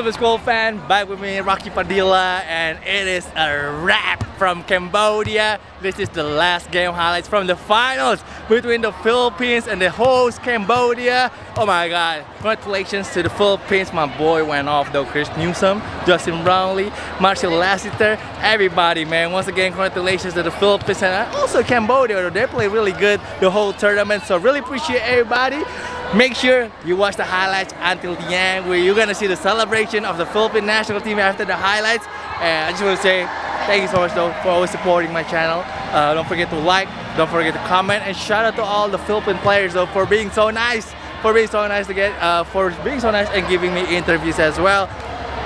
Super School fan? Back with me, Rocky Padilla, and it is a wrap from Cambodia. This is the last game highlights from the finals between the Philippines and the host Cambodia. Oh my god, congratulations to the Philippines. My boy went off though, Chris Newsome, Justin Brownlee, Marcio Lassiter, everybody man. Once again, congratulations to the Philippines and also Cambodia. They played really good the whole tournament, so really appreciate everybody. Make sure you watch the highlights until the end where you're gonna see the celebration of the Philippine national team after the highlights. And I just want to say thank you so much though for always supporting my channel. Uh, don't forget to like, don't forget to comment, and shout out to all the Philippine players though for being so nice, for being so nice to get, uh, for being so nice and giving me interviews as well.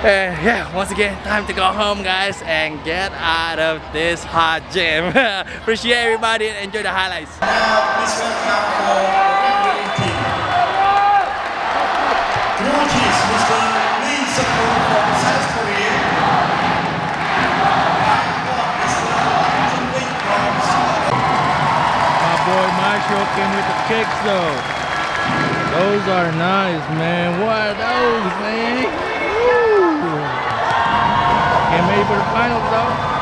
And yeah, once again, time to go home guys and get out of this hot gym. Appreciate everybody and enjoy the highlights. Marcio with the kicks though. Those are nice, man. What are those, man? Woo. Getting ready for the finals though.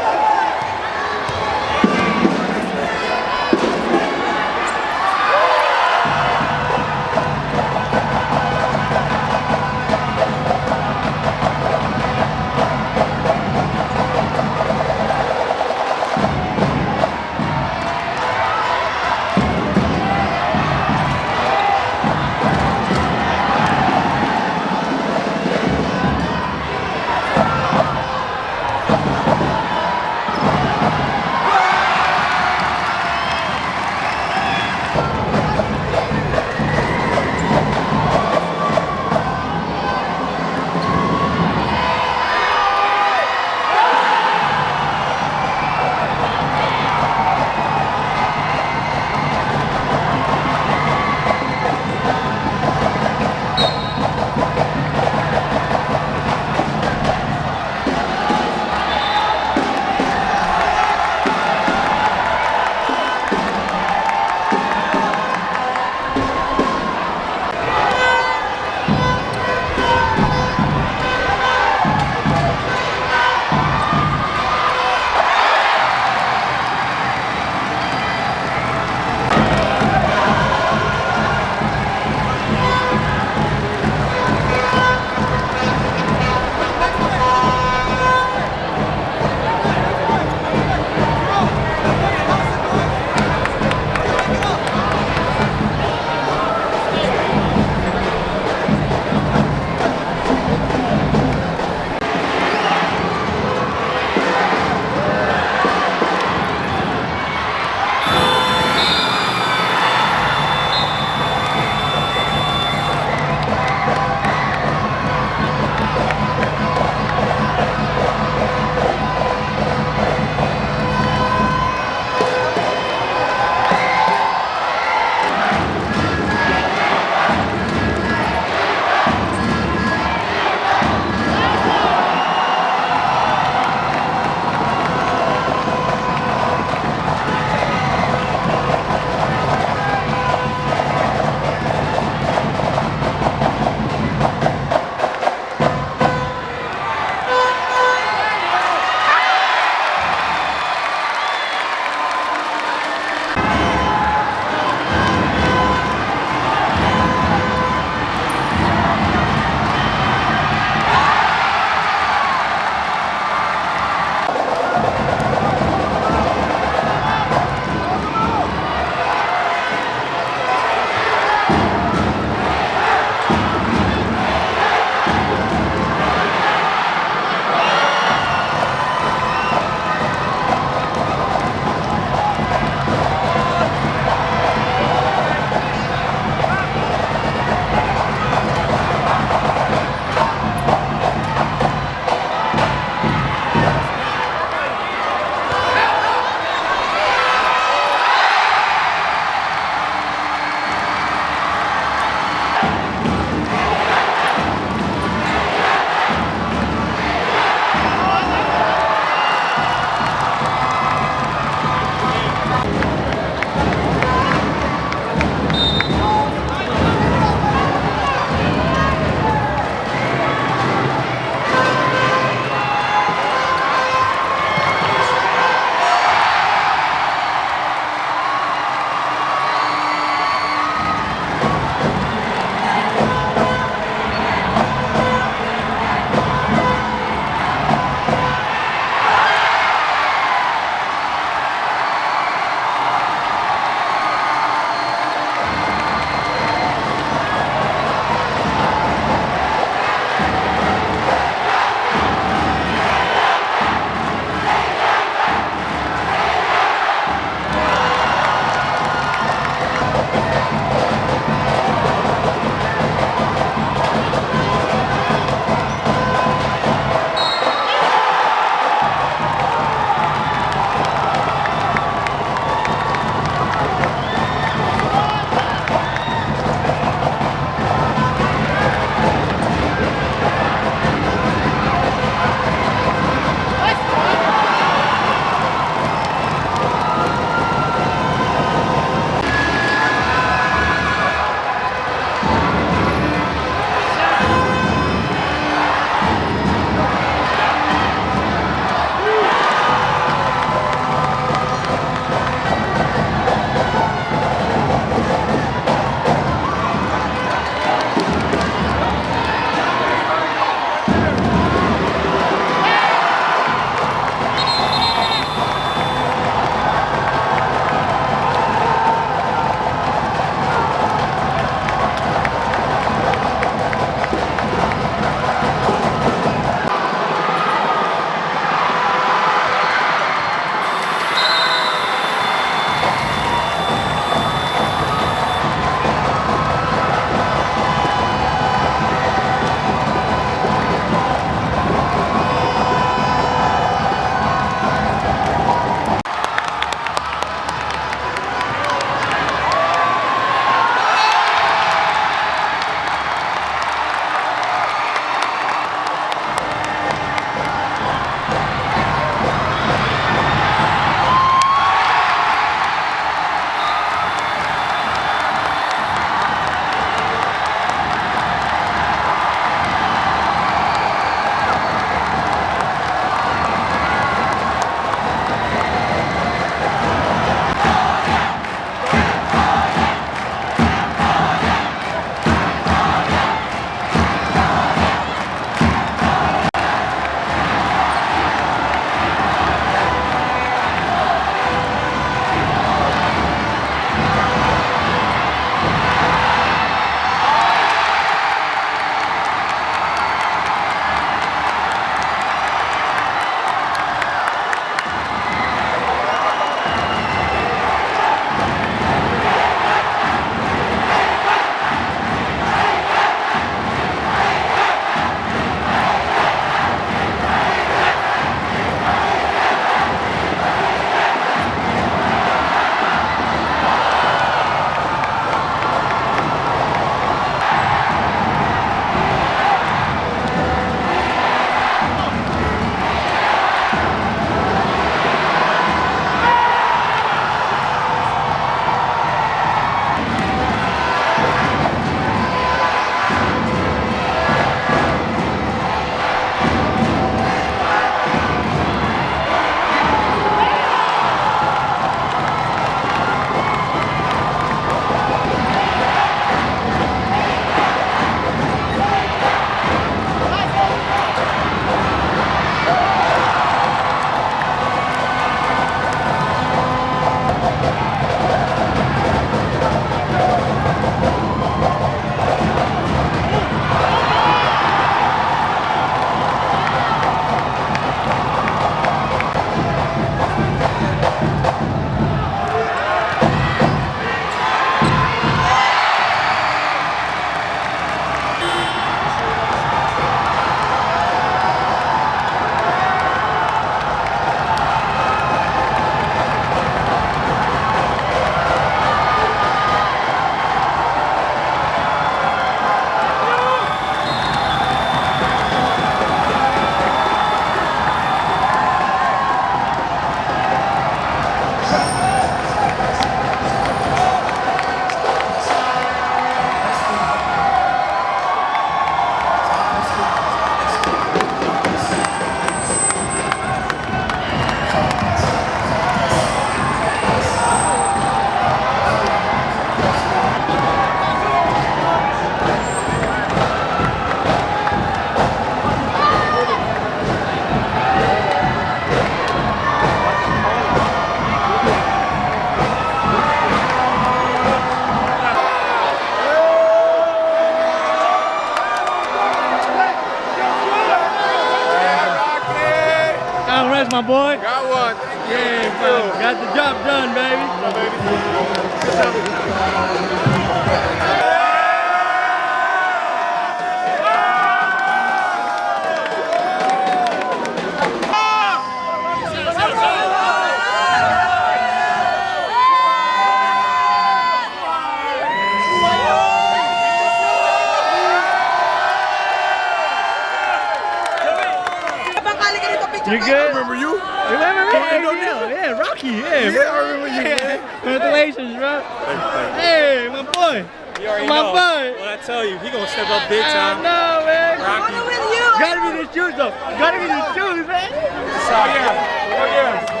Hey, my boy. You already my know. boy. What I tell you, he gonna step up big time. I know, man. I wanna with you. Gotta be the shoes, though. Gotta be the shoes, man. Oh yeah. Oh yeah.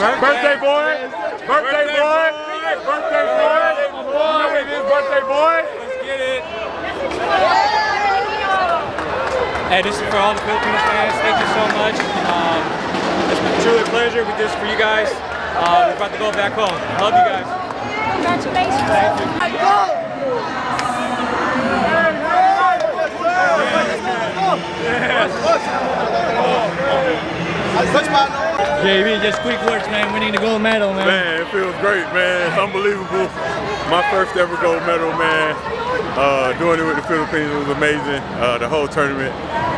Birthday boy. Birthday boy. Birthday boy. You know it is birthday boy. Let's Get it. Hey, this is for all the Filipino fans. Thank you so much. Um, it's been truly a pleasure. We did this for you guys. Uh, we're about to go back home. I love you guys. Congratulations. JB, just quick words, man. Winning the gold medal, man. Man, it feels great, man. It's unbelievable. My first ever gold medal, man. Uh, doing it with the Philippines was amazing. Uh, the whole tournament,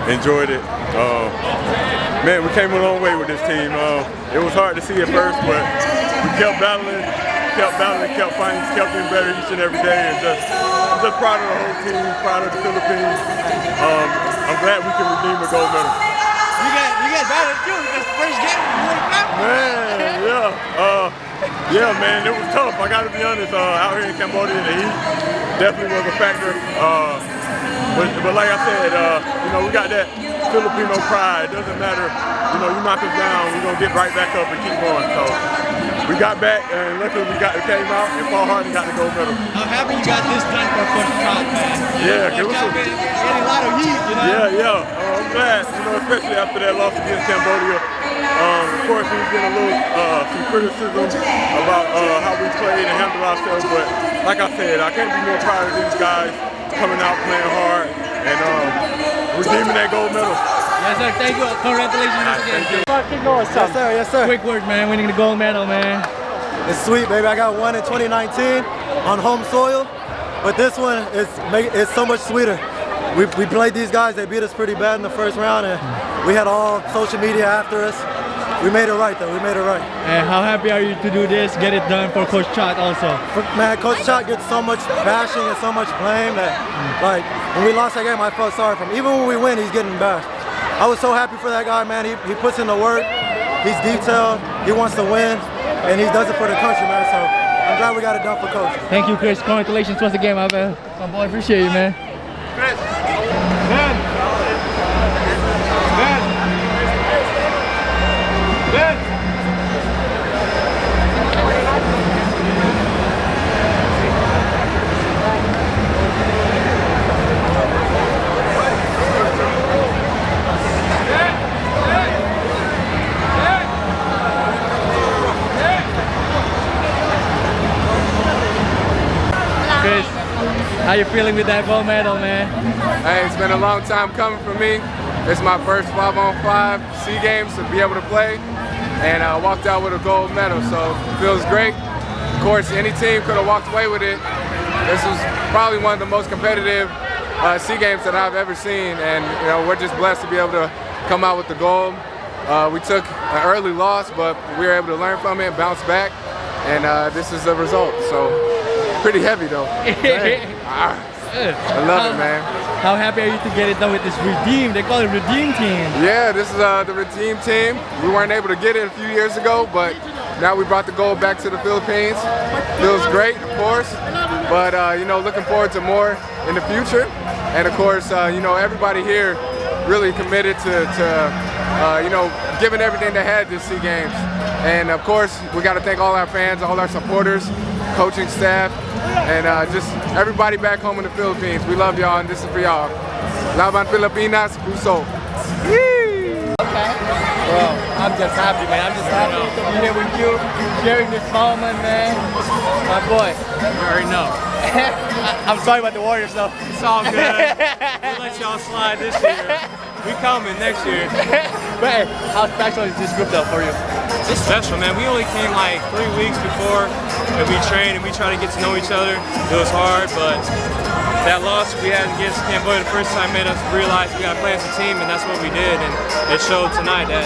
enjoyed it. Uh, man, we came a long way with this team. Uh, it was hard to see at first, but we kept battling, kept battling, kept fighting, kept getting better each and every day. And just, I'm just proud of the whole team, proud of the Philippines. Um, I'm glad we can redeem the gold medal. You got, you got better too. This first game, you. Man, yeah. Uh, yeah, man, it was tough. I gotta be honest. Uh, out here in Cambodia, the heat definitely was a factor. Uh, but, but like I said, uh, you know, we got that Filipino pride. It doesn't matter. You know, you knock us down, we're gonna get right back up and keep going. So we got back, and luckily we got came out and fought hard and got the gold medal. I'm happy you got this done for Coach Chot, man. Yeah, Coach it was a- getting lot of heat, you know. Yeah, yeah. Uh, I'm glad, you know, especially after that loss against Cambodia. Um, of course, we've been a little uh, some criticism about uh, how we played and handled ourselves, but like I said, I can't be more proud of these guys coming out playing hard and um, redeeming that gold medal. Yes, sir. Thank you. Congratulations once again. Yes, sir. Yes, sir. Quick words, man. Winning the gold medal, man. It's sweet, baby. I got one in 2019 on home soil, but this one is make, it's so much sweeter. We, we played these guys. They beat us pretty bad in the first round, and we had all social media after us. We made it right, though. We made it right. And how happy are you to do this, get it done for Coach Chot also? For- Man, Coach Chot gets so much bashing and so much blame that, like, when we lost that game, I felt sorry for him. Even when we win, he's getting bashed. I was so happy for that guy, man. He, he puts in the work. He's detailed. He wants to win, and he does it for the country, man. So I'm glad we got it done for Coach. Thank you, Chris. Congratulations once again, my man. My boy, appreciate you, man. Chris, how you feeling with that gold medal, man? Hey, it's been a long time coming for me. It's my first five on five SEA Games to be able to play, and I walked out with a gold medal, so it feels great. Of course, any team could have walked away with it. This was probably one of the most competitive uh, SEA Games that I've ever seen, and you know we're just blessed to be able to come out with the gold. Uh, we took an early loss, but we were able to learn from it bounce back, and uh, this is the result. So pretty heavy though. Ah, I love it, man. How happy are you to get it done with this redeem? They call it redeem team. Yeah, this is uh, the Redeem team. We weren't able to get it a few years ago, but now we brought the gold back to the Philippines. Feels great, of course, but uh, you know, looking forward to more in the future. And of course, uh, you know, everybody here really committed to, to uh, you know, giving everything they had to SEA Games. And of course, we got to thank all our fans, all our supporters, coaching staff, and uh, just everybody back home in the Philippines. We love y'all, and this is for y'all. Laban Pilipinas, Puso. Bro, I'm just happy, man. I'm just happy to be here with you, sharing this moment, man. My boy. You already know. I'm sorry about the Warriors though. It's all good. we'll let y'all slide this year. We coming next year. but hey, how special is this group though for you? It's special, man. We only came like three weeks before, and we train and we try to get to know each other. It was hard, but that loss we had against Cambodia the first time made us realize we got to play as a team, and that's what we did. And it showed tonight that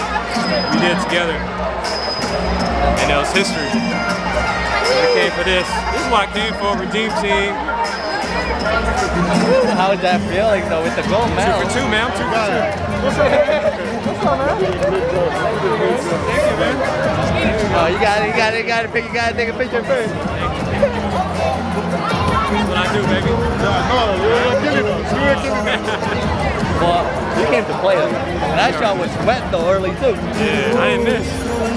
we did it together, and it was history. I came for this. This is what I came for, Redeem Team. How is that feeling though with the gold medal? Two for two, man. I'm two for two. Oh, you got it, you got it, you got it. You got to take a picture first. That's what I do, baby. Well, you came to play though. That shot was wet though early too. Yeah, I didn't miss.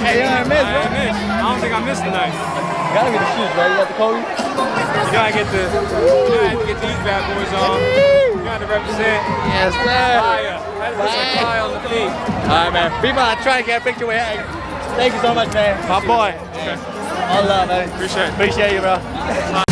Hey, you didn't miss, I bro. didn't miss. I don't think I missed tonight. Gotta be the shoes, bro. You got the Kobe? You gotta get the, you gotta get these bad boys on. You gotta represent Yes, sir. fire. Had to put some fire on the feet. All right, man. People are trying to get a picture with you. Thank you so much, man. My boy. All love, man. Appreciate it. Appreciate you, bro.